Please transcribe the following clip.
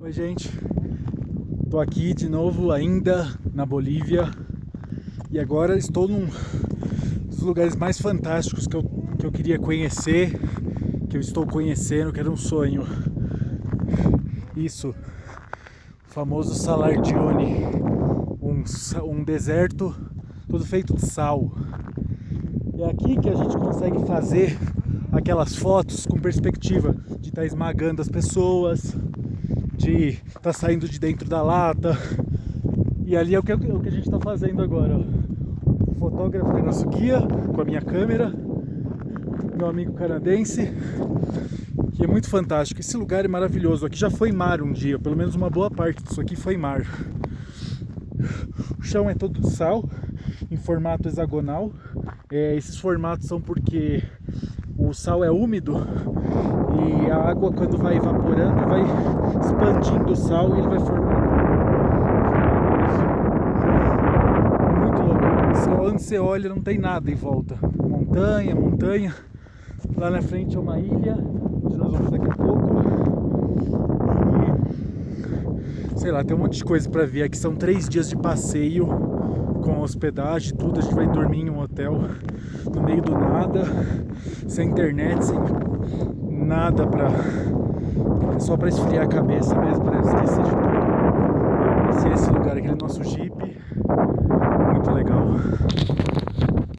Oi gente, tô aqui de novo ainda na Bolívia e agora estou num dos lugares mais fantásticos que eu, que eu queria conhecer, que eu estou conhecendo, que era um sonho. Isso, o famoso Salardione, um, um deserto todo feito de sal. É aqui que a gente consegue fazer aquelas fotos com perspectiva de estar tá esmagando as pessoas, de estar tá saindo de dentro da lata. E ali é o que, é o que a gente está fazendo agora. Ó. O fotógrafo é nosso guia com a minha câmera, meu amigo canadense, que é muito fantástico. Esse lugar é maravilhoso. Aqui já foi mar um dia, pelo menos uma boa parte disso aqui foi mar. O chão é todo de sal, em formato hexagonal. É, esses formatos são porque o sal é úmido e a água quando vai evaporando vai expandindo o sal e ele vai formando é muito louco. Só onde você olha não tem nada em volta. Montanha, montanha. Lá na frente é uma ilha. Onde nós vamos daqui a pouco. E sei lá, tem um monte de coisa para ver aqui. São três dias de passeio com hospedagem, tudo, a gente vai dormir em um hotel no meio do nada, sem internet, sem nada pra. Só pra esfriar a cabeça mesmo, pra esquecer de tudo.